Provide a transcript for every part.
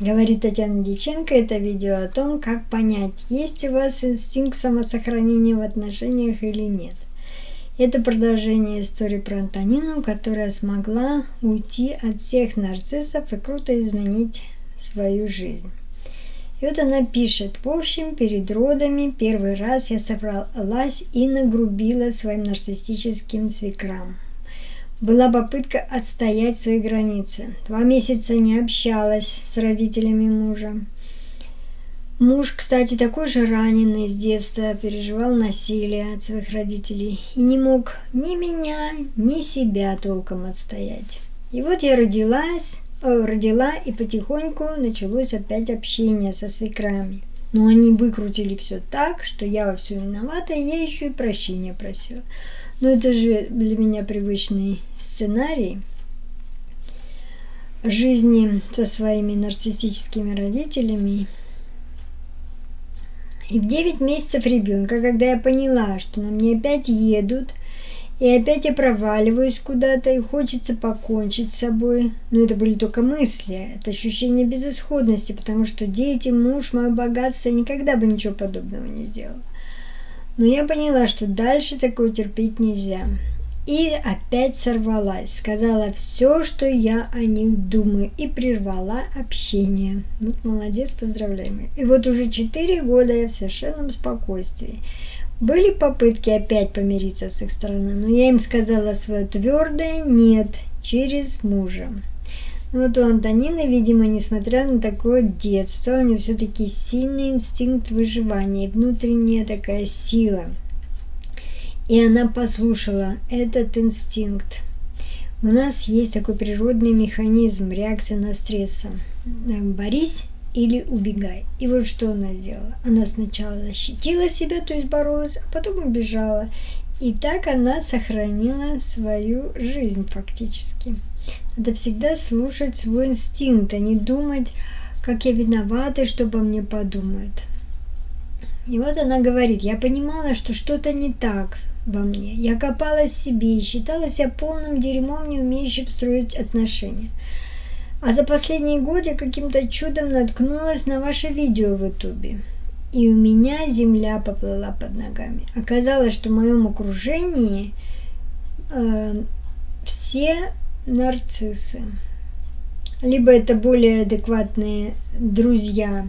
Говорит Татьяна Диченко, это видео о том, как понять, есть у вас инстинкт самосохранения в отношениях или нет. Это продолжение истории про Антонину, которая смогла уйти от всех нарциссов и круто изменить свою жизнь. И вот она пишет, в общем, перед родами первый раз я собралась и нагрубила своим нарциссическим свекрам была попытка отстоять свои границы. Два месяца не общалась с родителями мужа. Муж, кстати, такой же раненый с детства, переживал насилие от своих родителей и не мог ни меня, ни себя толком отстоять. И вот я родилась, э, родила, и потихоньку началось опять общение со свекрами. Но они выкрутили все так, что я во все виновата, и я еще и прощения просила. Но это же для меня привычный сценарий жизни со своими нарциссическими родителями. И в 9 месяцев ребенка, когда я поняла, что на мне опять едут, и опять я проваливаюсь куда-то, и хочется покончить с собой. Но это были только мысли, это ощущение безысходности, потому что дети, муж, мое богатство никогда бы ничего подобного не сделала. Но я поняла, что дальше такое терпеть нельзя. И опять сорвалась, сказала все, что я о них думаю, и прервала общение. Вот молодец, поздравляем. И вот уже четыре года я в совершенном спокойствии. Были попытки опять помириться с их стороны, но я им сказала свое твердое «нет» через мужа. Вот у Антонины, видимо, несмотря на такое детство, у нее все-таки сильный инстинкт выживания, внутренняя такая сила. И она послушала этот инстинкт. У нас есть такой природный механизм реакции на стресс. Борись или убегай. И вот что она сделала. Она сначала защитила себя, то есть боролась, а потом убежала. И так она сохранила свою жизнь фактически. Надо всегда слушать свой инстинкт, а не думать, как я виновата, что обо мне подумают. И вот она говорит, я понимала, что что-то не так во мне. Я копалась в себе и считала себя полным дерьмом, не умеющим строить отношения. А за последние годы каким-то чудом наткнулась на ваше видео в ютубе. И у меня земля поплыла под ногами. Оказалось, что в моем окружении э, все нарциссы. Либо это более адекватные друзья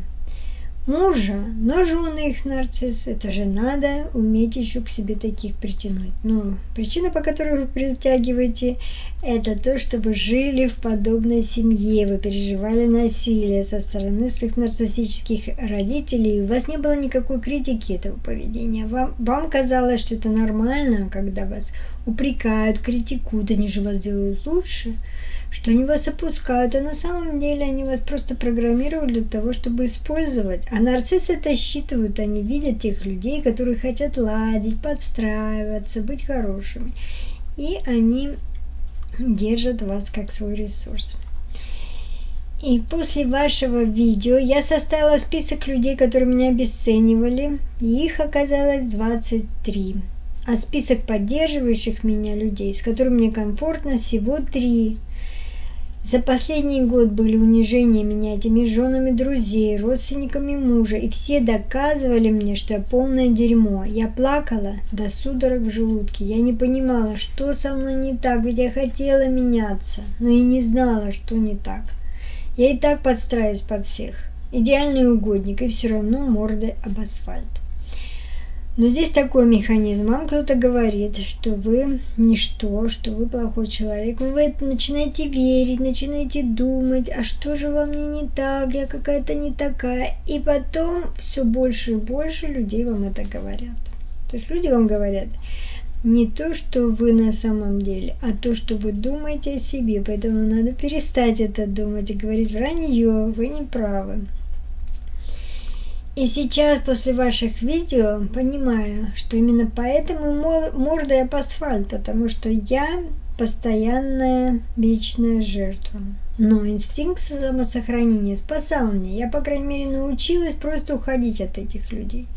мужа, но жены их нарцисс, это же надо уметь еще к себе таких притянуть. Но причина, по которой вы притягиваете, это то, что вы жили в подобной семье, вы переживали насилие со стороны своих нарциссических родителей, у вас не было никакой критики этого поведения. Вам, вам казалось, что это нормально, когда вас упрекают, критикуют, они же вас делают лучше что они вас опускают, а на самом деле они вас просто программировали для того, чтобы использовать. А нарциссы это считывают, они видят тех людей, которые хотят ладить, подстраиваться, быть хорошими. И они держат вас как свой ресурс. И после вашего видео я составила список людей, которые меня обесценивали. И их оказалось 23. А список поддерживающих меня людей, с которыми мне комфортно, всего 3. За последний год были унижения меня этими женами друзей, родственниками мужа, и все доказывали мне, что я полное дерьмо. Я плакала до судорог в желудке. Я не понимала, что со мной не так, ведь я хотела меняться, но и не знала, что не так. Я и так подстраиваюсь под всех. Идеальный угодник, и все равно мордой об асфальт. Но здесь такой механизм. Вам кто-то говорит, что вы ничто, что вы плохой человек. Вы начинаете верить, начинаете думать, а что же во мне не так, я какая-то не такая. И потом все больше и больше людей вам это говорят. То есть люди вам говорят не то, что вы на самом деле, а то, что вы думаете о себе. Поэтому надо перестать это думать и говорить вранье, вы не правы. И сейчас, после ваших видео, понимаю, что именно поэтому морда по асфальт, потому что я постоянная вечная жертва. Но инстинкт самосохранения спасал меня. Я, по крайней мере, научилась просто уходить от этих людей.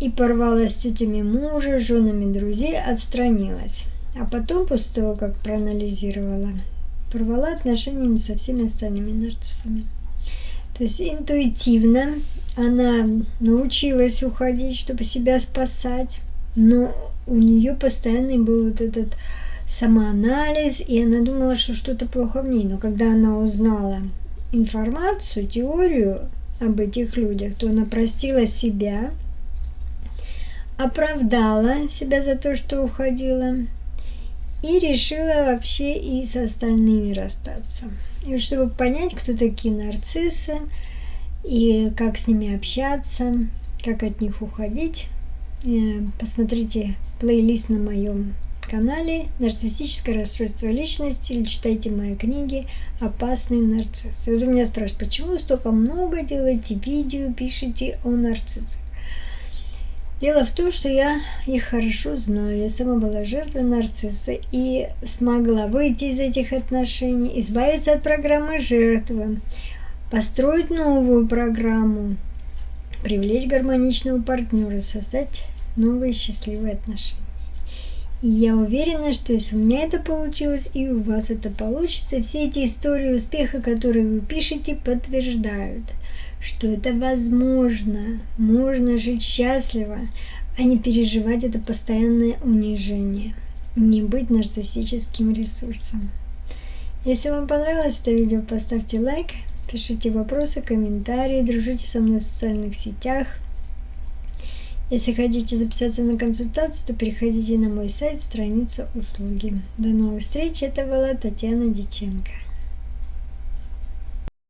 И порвалась с тетями мужа, женами друзей, отстранилась. А потом, после того, как проанализировала, порвала отношениями со всеми остальными нарциссами. То есть интуитивно она научилась уходить, чтобы себя спасать, но у нее постоянный был вот этот самоанализ, и она думала, что что-то плохо в ней. Но когда она узнала информацию, теорию об этих людях, то она простила себя, оправдала себя за то, что уходила, и решила вообще и с остальными расстаться. И чтобы понять, кто такие нарциссы, и как с ними общаться, как от них уходить, э, посмотрите плейлист на моем канале «Нарциссическое расстройство личности» или читайте мои книги «Опасный нарцисс». И вот у меня спрашивают, почему вы столько много делаете видео, пишете о нарциссах? Дело в том, что я их хорошо знаю. Я сама была жертвой нарцисса и смогла выйти из этих отношений, избавиться от программы жертвы, построить новую программу, привлечь гармоничного партнера, создать новые счастливые отношения. И я уверена, что если у меня это получилось, и у вас это получится, все эти истории успеха, которые вы пишете, подтверждают – что это возможно, можно жить счастливо, а не переживать это постоянное унижение, не быть нарциссическим ресурсом. Если вам понравилось это видео, поставьте лайк, пишите вопросы, комментарии, дружите со мной в социальных сетях. Если хотите записаться на консультацию, то переходите на мой сайт, страница услуги. До новых встреч, это была Татьяна Диченко.